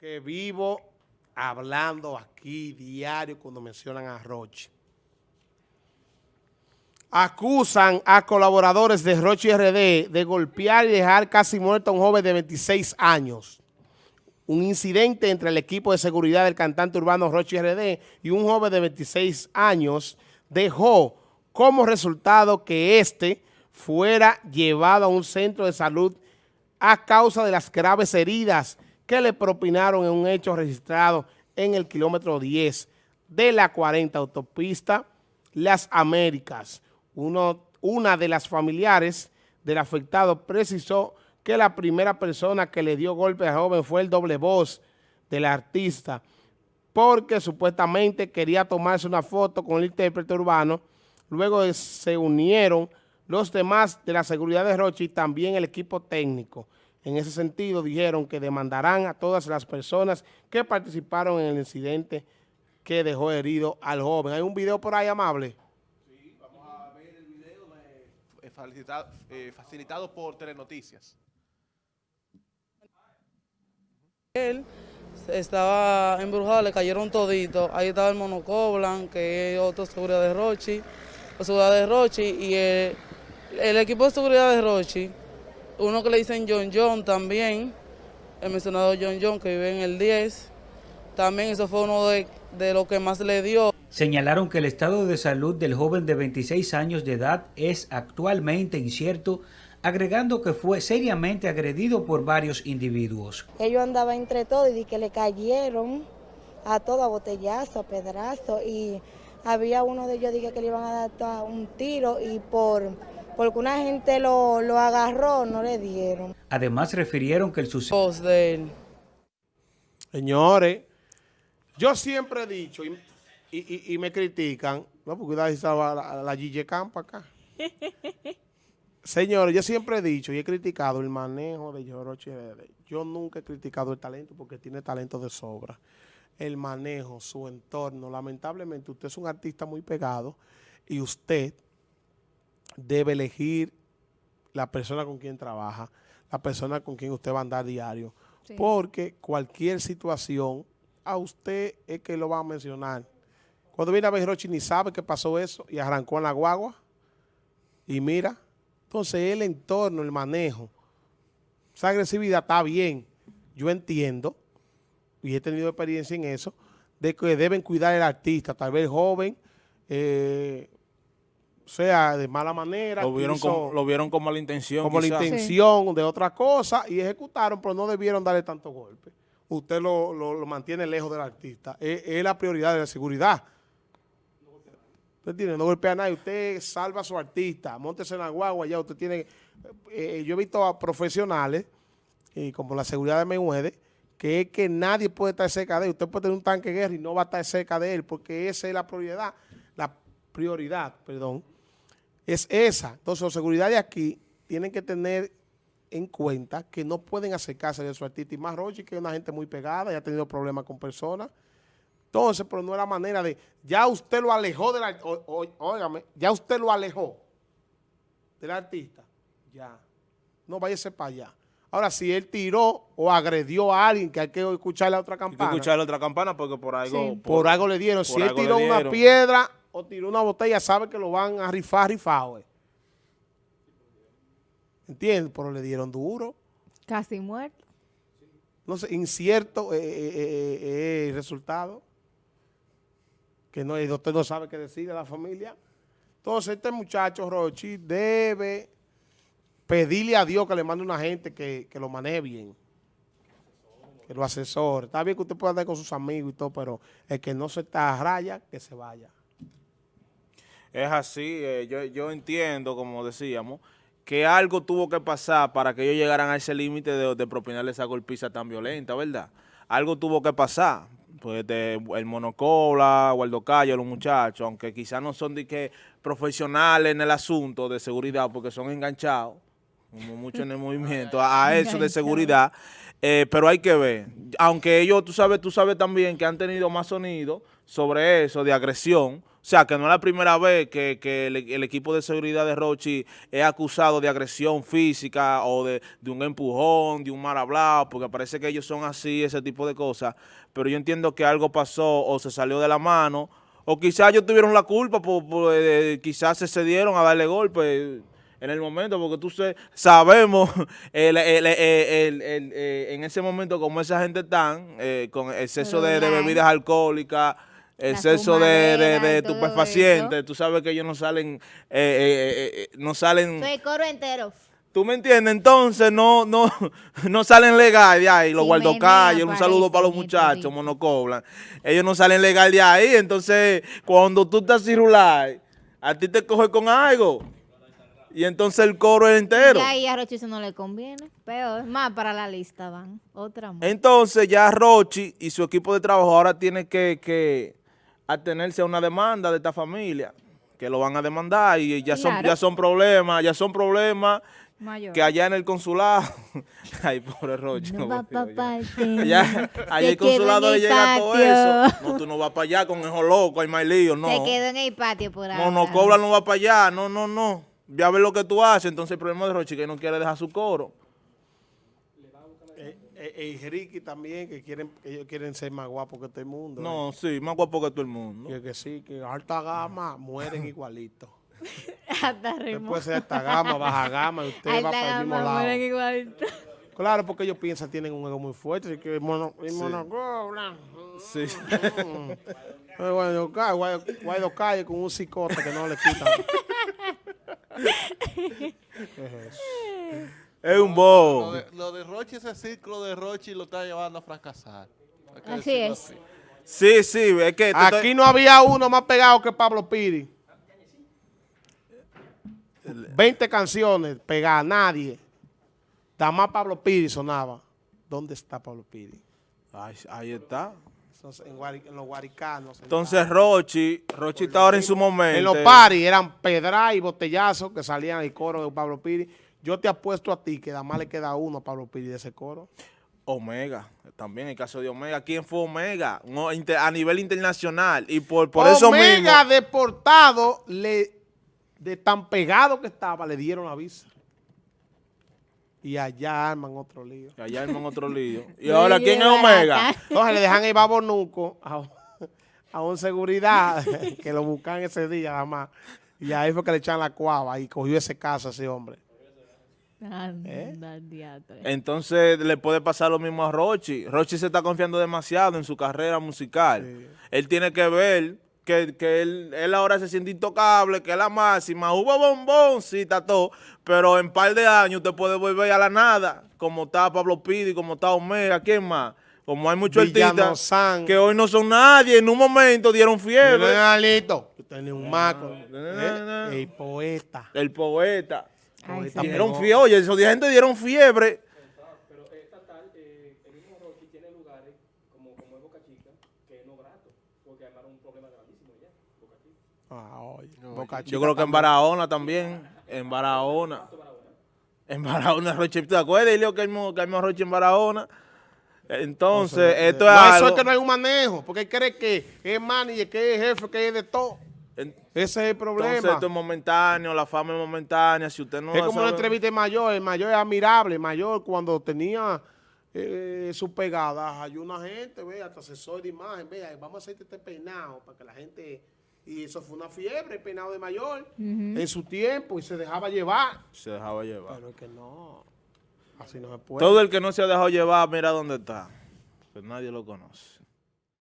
que vivo hablando aquí diario cuando mencionan a Rochi. Acusan a colaboradores de Rochi RD de golpear y dejar casi muerto a un joven de 26 años. Un incidente entre el equipo de seguridad del cantante urbano Rochi RD y un joven de 26 años dejó como resultado que éste fuera llevado a un centro de salud a causa de las graves heridas que le propinaron en un hecho registrado en el kilómetro 10 de la 40 autopista Las Américas. una de las familiares del afectado precisó que la primera persona que le dio golpe al joven fue el doble voz del artista, porque supuestamente quería tomarse una foto con el intérprete urbano. Luego se unieron los demás de la seguridad de Rochi y también el equipo técnico. En ese sentido, dijeron que demandarán a todas las personas que participaron en el incidente que dejó herido al joven. ¿Hay un video por ahí amable? Sí, vamos a ver el video eh, facilitado, eh, facilitado por Telenoticias. Él estaba embrujado, le cayeron toditos. Ahí estaba el monocoblan, que es otro seguridad de Rochi, seguridad de Rochi, y el, el equipo de seguridad de Rochi uno que le dicen John John también, el mencionado John John que vive en el 10, también eso fue uno de, de lo que más le dio. Señalaron que el estado de salud del joven de 26 años de edad es actualmente incierto, agregando que fue seriamente agredido por varios individuos. Ellos andaban entre todos y que le cayeron a todo a botellazo, a pedazo y había uno de ellos que le iban a dar un tiro y por porque una gente lo, agarró, no le dieron. Además refirieron que el suceso... de él. Señores, yo siempre he dicho, y, me critican, no, porque cuidado estaba la, la Gigi Campa acá. Señores, yo siempre he dicho y he criticado el manejo de Yoroche. Yo nunca he criticado el talento porque tiene talento de sobra. El manejo, su entorno. Lamentablemente, usted es un artista muy pegado y usted debe elegir la persona con quien trabaja, la persona con quien usted va a andar diario. Porque cualquier situación, a usted es que lo va a mencionar. Cuando viene a ver Rochi ni sabe que pasó eso y arrancó en la guagua. Y mira, entonces el entorno, el manejo, esa agresividad está bien. Yo entiendo, y he tenido experiencia en eso, de que deben cuidar al artista, tal vez joven, eh, sea de mala manera. Lo vieron, como, lo vieron con mala intención. Como la intención de otra cosa y ejecutaron, pero no debieron darle tanto golpe. Usted lo, mantiene lejos del artista. Es, la prioridad de la seguridad. Usted tiene, no golpea a nadie. Usted salva a su artista. Móntese en la guagua ya. Usted tiene... Eh, yo he visto a profesionales, y como la seguridad de Mayweather, que es que nadie puede estar cerca de él. Usted puede tener un tanque de guerra y no va a estar cerca de él porque esa es la prioridad. La prioridad, perdón, es esa. Entonces, la seguridad de aquí tienen que tener en cuenta que no pueden acercarse de su artista. Y más Rochi, que es una gente muy pegada y ha tenido problemas con personas. Entonces, pero no es la manera de... Ya usted lo alejó del artista. Óigame, ya usted lo alejó del artista. Ya. No váyase para allá. Ahora, si él tiró o agredió a alguien, que hay que escuchar la otra campana. Hay que escuchar la otra campana porque por algo... por, algo le dieron. Si él tiró una piedra o tiró una botella, sabe que lo van a rifar, rifado. Eh. ¿Entiendes? Pero le dieron duro. Casi muerto. No sé, incierto eh, eh, el resultado. Que no, el doctor no sabe qué decir a la familia. Entonces, este muchacho, Rochi, debe pedirle a Dios que le mande una gente que, que lo maneje bien. Que lo asesore. Está bien que usted pueda andar con sus amigos y todo, pero el que no se está a raya, que se vaya. Es así, eh, yo, yo entiendo, como decíamos, que algo tuvo que pasar para que ellos llegaran a ese límite de, de, propinarle esa golpiza tan violenta, ¿verdad? Algo tuvo que pasar. Pues el Monocobla, Waldo Calle, los muchachos, aunque quizás no son de que profesionales en el asunto de seguridad porque son enganchados, como mucho en el movimiento, a, eso de seguridad, eh, pero hay que ver. Aunque ellos, tú sabes, tú sabes también que han tenido más sonido sobre eso de agresión, O sea, que no es la primera vez que, que el, el equipo de seguridad de Rochi es acusado de agresión física o de, de un empujón, de un mal hablado, porque parece que ellos son así, ese tipo de cosas. Pero yo entiendo que algo pasó o se salió de la mano, o quizás ellos tuvieron la culpa, por, por, eh, quizás se cedieron a darle golpe en el momento, porque tú sé, sabemos el, el, el, el eh, en ese momento como esa gente están, eh, con exceso de, de bebidas alcohólicas, exceso de, de, de estupefacientes, tú sabes que ellos no salen, eh, eh, eh, no salen... Soy coro entero. ¿Tú me entiendes? Entonces no no no salen legal de ahí, los Sí, guardocalles, un saludo para los muchachos, monocoblan. Ellos no salen legal de ahí, entonces cuando tú estás cirular, a ti te coge con algo. Y entonces el coro es entero. Y ahí a Rochi eso no le conviene. Peor, más para la lista van. Otra más. Entonces ya Rochi y su equipo de trabajo ahora tiene que, que atenerse a una demanda de esta familia, que lo van a demandar y ya son, ya son problemas, ya son problemas Mayor. que allá en el consulado, ay pobre Rochi, No no va volvió pa' ya. parte. Allá, allá el consulado le llega todo eso. No, tú no vas para allá con esos locos, hay más lío, no. Se quedó en el patio por ahora. No, no, Cobra no va para allá, no, no, no. Ve a ver lo que tú haces. Entonces el problema de Rochi es que no quiere dejar su coro. Eh, eh, y Ricky también, que quieren que ellos quieren ser más guapos que todo el mundo. No, sí, más guapo que todo el mundo. Que, que sí, que alta gama mueren igualitos. Después de alta gama, baja gama, y usted Ahí va para el mismo lado. mueren igualito. Claro, porque ellos piensan tienen un ego muy fuerte, que el mono, el monocobra. Sí. Eh, Calle, Guaido- Guaido Calle con un cicote que no le quitan. Es un Lo bobo. lo de Rochi, ese ciclo de Rochi lo está llevando a fracasar. Así es. así. Sí, sí, es que... Aquí estoy- no había uno más pegado que Pablo Piri. 20 canciones pegadas, nadie. Nada más Pablo Piri sonaba. ¿Dónde está Pablo Piri? Ahí está. Entonces, en, Guari- en los guaricanos. Entonces Rochi, Rochi está ahora en su momento. En los paris eran pedra y botellazos que salían el coro de Pablo Piri. Yo te apuesto a ti que nada más le queda uno a Pablo Piri de ese coro. Omega, también el caso de Omega. ¿Quién fue Omega? No, inter- a nivel internacional. Y por, por eso mismo... Omega deportado, le, de tan pegado que estaba, le dieron la visa. Y allá arman otro lío. Allá en otro lío. ¿Y ahora quién es Omega? Entonces le dejan el babonuco a, a un seguridad que lo buscan ese día nada más. Y ahí fue que le echan la cuava y cogió ese caso a ese hombre. Anda, diatre. Entonces le puede pasar lo mismo a Rochi. Rochi se está confiando demasiado en su carrera musical. Él tiene que ver que, que él, él ahora se siente intocable, que es la máxima. Hubo bombón, sí, está todo. Pero en par de años usted puede volver a la nada. Como está Pablo Pidi, como está Omega, ¿quién más? Como hay muchos artistas que hoy no son nadie. En un momento dieron fiebre. Alito. Un maco. El poeta. El poeta. Ay, sí. Dieron fiebre. Oye, esos gente dieron fiebre. Ah, oye, Boca Yo Chica creo que en. Barahona también. En Barahona. En Barahona, Roche. ¿Te acuerdas, Ilio, que hay que hay más Roche en Barahona? Entonces, esto es No, eso algo... es que no hay un manejo, porque él cree que es manager, que es jefe, que es de todo. Ese es el problema. Entonces, esto es momentáneo, la fama es momentánea. Si usted no es como sabe- una entrevista de mayor, el mayor es admirable, el mayor cuando tenía eh, sus pegadas, hay una gente, ve, hasta asesor de imagen, vea, vamos a hacerte este peinado para que la gente, y eso fue una fiebre, el peinado de mayor, en su tiempo, y se dejaba llevar. Se dejaba llevar. Pero es que no, así no se puede. Todo el que no se ha dejado llevar, mira dónde está. Pues nadie lo conoce.